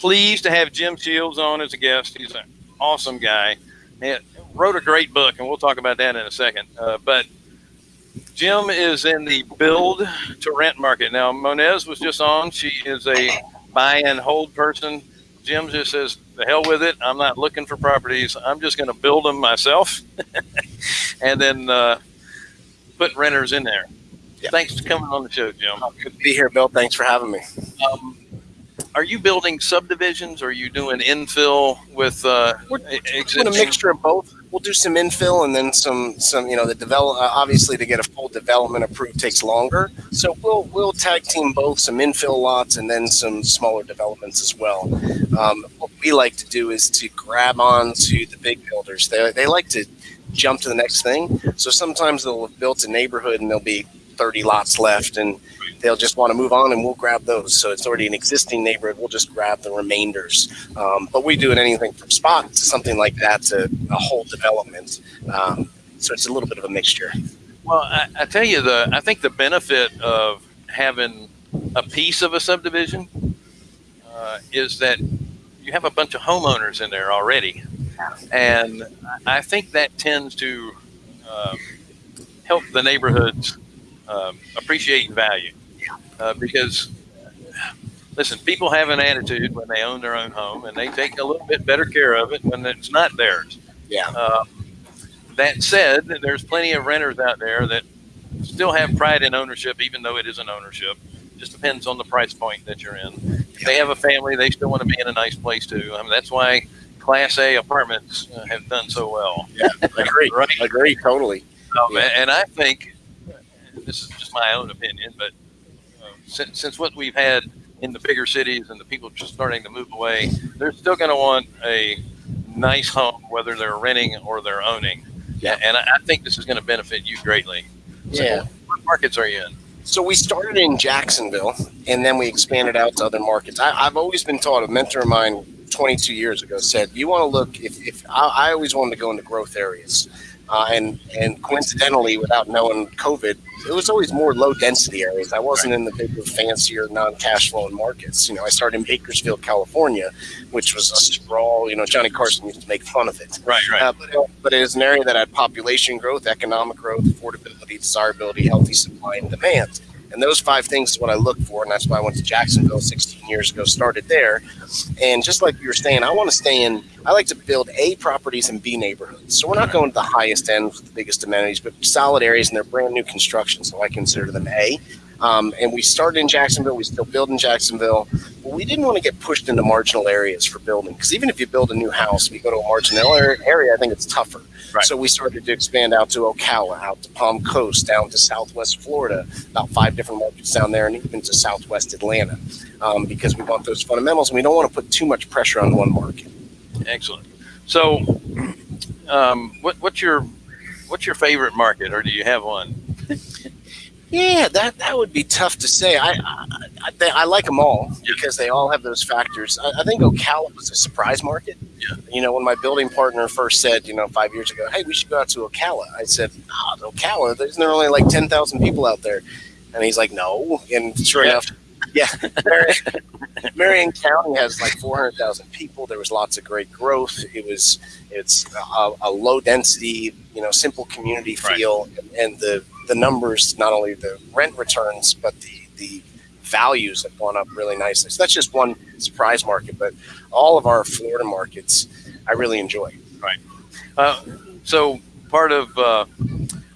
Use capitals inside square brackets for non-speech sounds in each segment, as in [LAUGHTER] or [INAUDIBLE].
pleased to have Jim Sheils on as a guest. He's an awesome guy. He wrote a great book, and we'll talk about that in a second. Uh, but Jim is in the build to rent market. Now, Monez was just on. She is a buy and hold person. Jim just says, the hell with it. I'm not looking for properties. I'm just going to build them myself [LAUGHS] and then uh, put renters in there. Yeah. Thanks for coming on the show, Jim. Good to be here, Bill. Thanks for having me. Um, are you building subdivisions? Or are you doing infill with uh, we're, doing a mixture of both. We'll do some infill and then some some you know the develop. Uh, obviously, to get a full development approved takes longer. So we'll we'll tag team both some infill lots and then some smaller developments as well. Um, what we like to do is to grab on to the big builders. They they like to jump to the next thing. So sometimes they'll have built a neighborhood and there'll be 30 lots left and they'll just want to move on and we'll grab those. So it's already an existing neighborhood. We'll just grab the remainders. Um, but we do it anything from spot to something like that to a whole development. Um, so it's a little bit of a mixture. Well, I, I, tell you the, I think the benefit of having a piece of a subdivision uh, is that you have a bunch of homeowners in there already. And I think that tends to um, help the neighborhoods um, appreciate value uh, because listen, people have an attitude when they own their own home, and they take a little bit better care of it when it's not theirs. Yeah. Uh, that said, there's plenty of renters out there that still have pride in ownership, even though it isn't ownership. It Just depends on the price point that you're in. If they have a family, they still want to be in a nice place too. I mean, that's why Class A apartments uh, have done so well. Yeah, agree. [LAUGHS] right? Agree totally. Um, yeah. And I think this is just my own opinion, but since, since what we've had in the bigger cities and the people just starting to move away, they're still going to want a nice home, whether they're renting or they're owning. Yeah. And I, I think this is going to benefit you greatly. So yeah. What markets are you in? So we started in Jacksonville and then we expanded out to other markets. I, have always been taught, a mentor of mine 22 years ago said, you want to look, if, if I, I always wanted to go into growth areas. Uh, and and coincidentally, without knowing COVID, it was always more low density areas. I wasn't in the bigger, fancier, non cash flowing markets. You know, I started in Bakersfield, California, which was a sprawl. You know, Johnny Carson used to make fun of it. Right, right. Uh, but, but it is an area that had population growth, economic growth, affordability, desirability, healthy supply and demand. And those five things is what I look for. And that's why I went to Jacksonville 16 years ago, started there. And just like you were saying, I want to stay in, I like to build A properties and B neighborhoods. So we're not going to the highest end with the biggest amenities, but solid areas and they're brand new construction. So I consider them A. Um, and we started in Jacksonville. We still build in Jacksonville. But we didn't want to get pushed into marginal areas for building because even if you build a new house, if you go to a marginal area, I think it's tougher. Right. So we started to expand out to Ocala, out to Palm Coast, down to Southwest Florida, about five different markets down there, and even to Southwest Atlanta, um, because we want those fundamentals, and we don't want to put too much pressure on one market. Excellent. So, um, what, what's your what's your favorite market, or do you have one? [LAUGHS] Yeah, that that would be tough to say. I I, I, I like them all because they all have those factors. I, I, think Ocala was a surprise market. Yeah. You know, when my building partner first said, you know, five years ago, hey, we should go out to Ocala. I said, oh, Ocala, isn't there only like ten thousand people out there? And he's like, no. And sure yeah. enough, yeah, Marion, Marion County has like four hundred thousand people. There was lots of great growth. It was it's a, a low density, you know, simple community feel, right. and, and the the numbers, not only the rent returns, but the, the values have gone up really nicely. So that's just one surprise market, but all of our Florida markets, I really enjoy. Right. Uh, so part of, uh,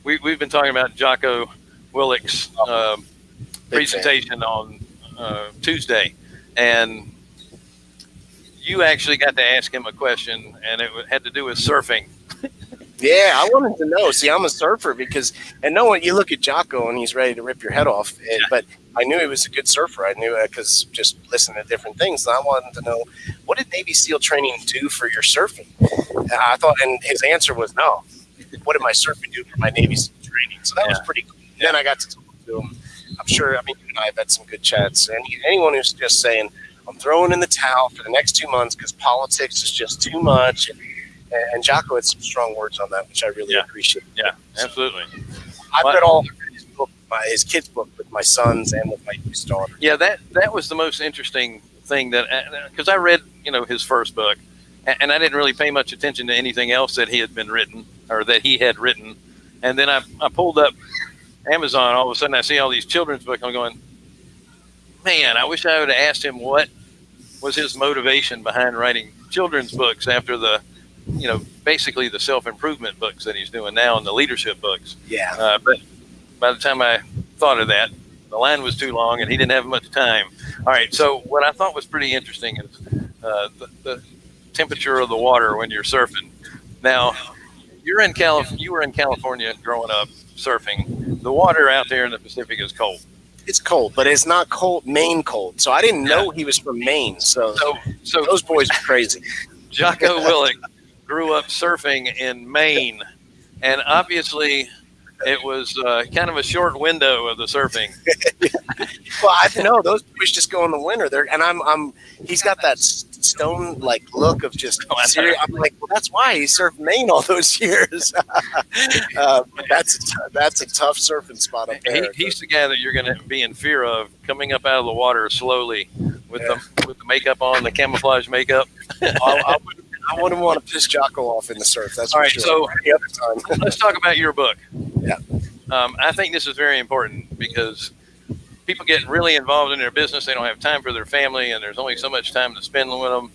we, we've been talking about Jocko Willink's uh, presentation fan. on uh, Tuesday, and you actually got to ask him a question, and it had to do with surfing. Yeah, I wanted to know. See, I'm a surfer because, and no one, you look at Jocko and he's ready to rip your head off. Yeah. But I knew he was a good surfer. I knew it because just listening to different things. And I wanted to know what did Navy SEAL training do for your surfing? And I thought, and his answer was no. What did my surfing do for my Navy SEAL training? So that yeah. was pretty cool. Yeah. Then I got to talk to him. I'm sure, I mean, you and I have had some good chats. And anyone who's just saying, I'm throwing in the towel for the next two months because politics is just too much. And, and Jocko had some strong words on that, which I really yeah. appreciate. Yeah, absolutely. I've read all his book, my, his kids' book with my sons and with my youngest daughter. Yeah, that that was the most interesting thing that uh, because I read you know his first book, and, and I didn't really pay much attention to anything else that he had been written or that he had written, and then I, I pulled up Amazon. All of a sudden, I see all these children's books. I'm going, man, I wish I would have asked him what was his motivation behind writing children's books after the, you know, basically the self improvement books that he's doing now and the leadership books. Yeah. Uh, but by the time I thought of that, the line was too long and he didn't have much time. All right. So what I thought was pretty interesting is uh, the, the temperature of the water when you're surfing. Now, you're in Calif- you were in California growing up surfing. The water out there in the Pacific is cold. It's cold, but it's not cold, Maine cold. So I didn't know he was from Maine. So, So, so those boys are crazy. [LAUGHS] Jocko Willink grew up surfing in Maine, and obviously it was uh, kind of a short window of the surfing. [LAUGHS] Well, I know those boys just go in the winter. There, and I'm, I'm. He's got that stone like look of just. Oh, serious. I'm like, well, that's why he surfed Maine all those [LAUGHS] years. [LAUGHS] uh, but that's a t- that's a tough surfing spot up He, there. he's the guy that you're going to be in fear of coming up out of the water slowly with the with the makeup on, the camouflage makeup. [LAUGHS] I, I, wouldn't, I wouldn't want to piss Jocko off in the surf. That's All right, sure. so- Any other time. Let's talk about your book. Yeah. Um, I think this is very important because people get really involved in their business. They don't have time for their family, and there's only so much time to spend with them.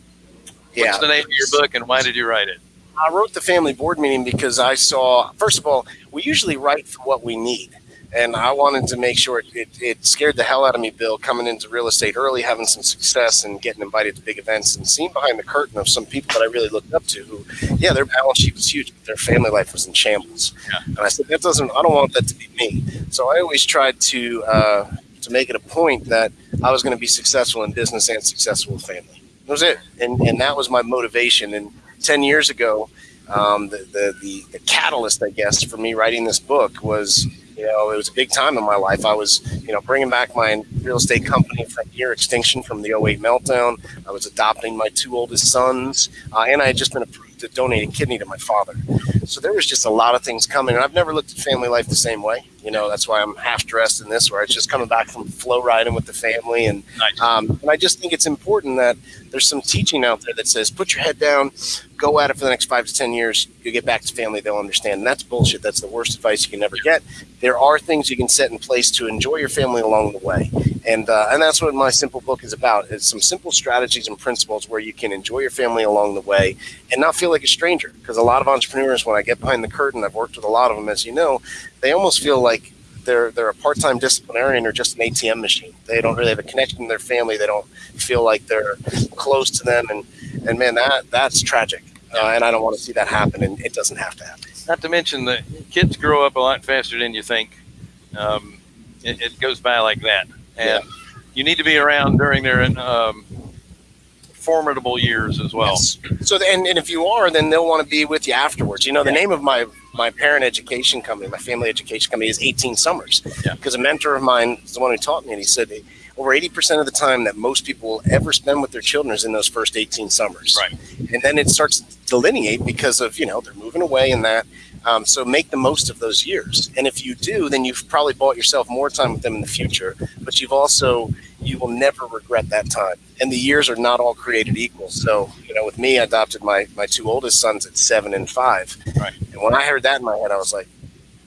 Yeah. What's the name of your book, and why did you write it? I wrote the family board meeting because I saw, first of all, we usually write for what we need. And I wanted to make sure it, it, it scared the hell out of me, Bill, coming into real estate early, having some success and getting invited to big events and seeing behind the curtain of some people that I really looked up to who, yeah, their balance sheet was huge, but their family life was in shambles. Yeah. And I said, that doesn't, I don't want that to be me. So I always tried to, uh, to make it a point that I was going to be successful in business and successful with family. That was it. And, and that was my motivation. And 10 years ago, um, the, the, the, the catalyst, I guess, for me writing this book was, you know, it was a big time in my life. I was, you know, bringing back my real estate company from near extinction from the 08 meltdown. I was adopting my two oldest sons, uh, and I had just been approved to donate a kidney to my father. So there was just a lot of things coming, and I've never looked at family life the same way. You know, that's why I'm half dressed in this, where it's just coming back from flow riding with the family, and Nice. um, and I just think it's important that there's some teaching out there that says put your head down, go at it for the next five to ten years. You get back to family, they'll understand. And that's bullshit. That's the worst advice you can ever get. There are things you can set in place to enjoy your family along the way, and uh, and that's what my simple book is about. It's some simple strategies and principles where you can enjoy your family along the way and not feel like a stranger. Because a lot of entrepreneurs, when I get behind the curtain, I've worked with a lot of them, as you know, they almost feel like they're they're a part-time disciplinarian or just an ATM machine. They don't really have a connection to their family. They don't feel like they're close to them, and and man, that that's tragic. Uh, and I don't want to see that happen, and it doesn't have to happen. Not to mention that kids grow up a lot faster than you think. Um, it, it goes by like that, and you need to be around during their um, formidable years as well. Yes. So, and, and if you are, then they'll want to be with you afterwards. You know, the Yeah. name of my my parent education company, my family education company, is 18 Summers. Yeah. Because a mentor of mine is the one who taught me, and he said over 80% of the time that most people will ever spend with their children is in those first 18 summers. Right. And then it starts to delineate because of you know they're moving away and that. Um, so make the most of those years. And if you do, then you've probably bought yourself more time with them in the future. But you've also you will never regret that time. And the years are not all created equal. So you know, with me, I adopted my my two oldest sons at seven and five. Right. And when I heard that in my head, I was like,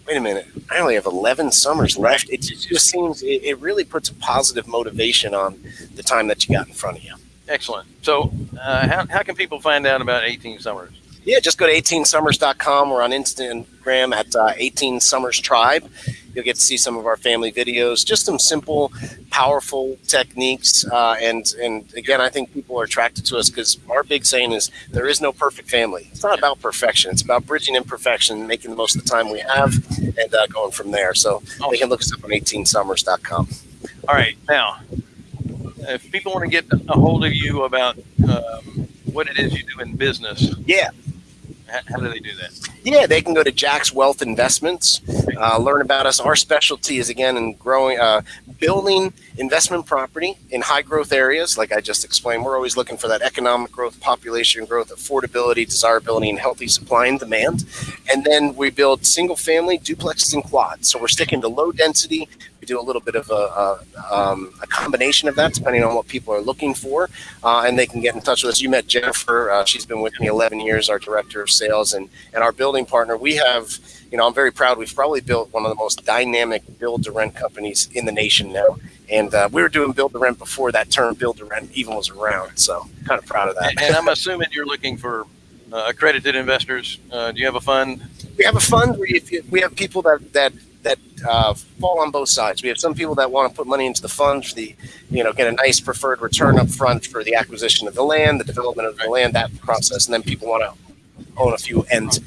wait a minute, I only have 11 summers left. It just seems it, it really puts a positive motivation on the time that you got in front of you. Excellent. So, uh, how, how can people find out about 18 Summers? Yeah, just go to 18summers.com. We're on Instagram at uh, 18 Summers Tribe. You'll get to see some of our family videos, just some simple, powerful techniques. Uh, and and again, I think people are attracted to us because our big saying is there is no perfect family. It's not about perfection. It's about bridging imperfection, making the most of the time we have, and uh, going from there. So they can look us up on 18summers.com. All right. Now, if people want to get a hold of you about um, what it is you do in business, Yeah. How, do they do that? Yeah, they can go to Jax Wealth Investments, uh, learn about us. Our specialty is again in growing, uh, building investment property in high growth areas. Like I just explained, we're always looking for that economic growth, population growth, affordability, desirability, and healthy supply and demand. And then we build single family duplexes and quads. So we're sticking to low density. We do a little bit of a, a, um, a combination of that depending on what people are looking for. Uh, and they can get in touch with us. You met Jennifer. Uh, she's been with me 11 years, our director of sales and, and our building partner. We have, you know, I'm very proud. We've probably built one of the most dynamic build to rent companies in the nation now. And uh, we were doing build to rent before that term build to rent even was around. So kind of proud of that. And, I'm assuming you're looking for uh, accredited investors. Uh, do you have a fund? we have a fund where if you, we have people that that that uh, fall on both sides. We have some people that want to put money into the fund for the, you know, get a nice preferred return up front for the acquisition of the land, the development of the land, that process, and then people want to own a few end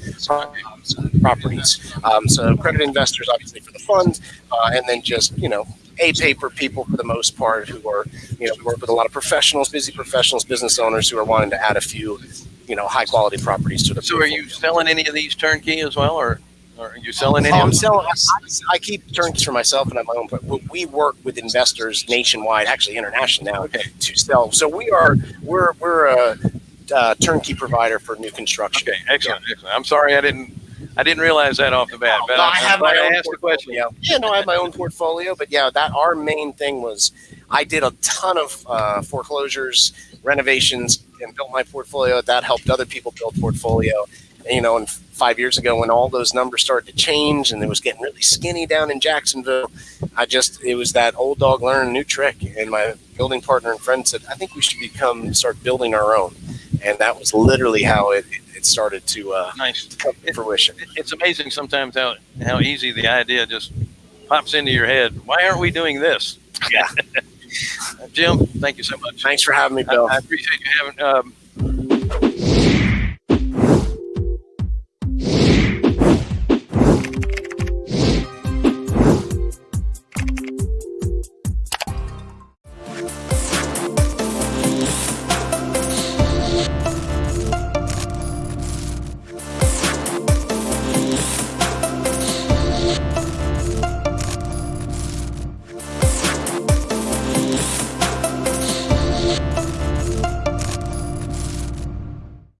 properties. Um, so credit investors, obviously, for the fund, uh, and then just you know a paper people for the most part who are you know work with a lot of professionals, busy professionals, business owners who are wanting to add a few you know high quality properties to the. So, are you selling any of these turnkey as well, or are you selling any? I'm selling. I, I keep turnkey for myself and I have my own. But we work with investors nationwide, actually international now, Okay. to sell. So we are we're we're a uh, turnkey provider for new construction. Okay, excellent, excellent. I'm sorry I didn't I didn't realize that off the bat, but No, I'm, I have my own asked the question. portfolio. Yeah, no, I have my own portfolio, but yeah, that our main thing was I did a ton of uh, foreclosures, renovations, and built my portfolio. That helped other people build portfolio. You know, and five years ago, when all those numbers started to change and it was getting really skinny down in Jacksonville, I just it was that old dog learning a new trick. And my building partner and friend said, I think we should become start building our own. And that was literally how it, it started to uh, Nice. come to fruition. It- It's amazing sometimes how how easy the idea just pops into your head. Why aren't we doing this? Yeah. [LAUGHS] Jim, thank you so much. Thanks for having me, I, Bill. I appreciate you having um,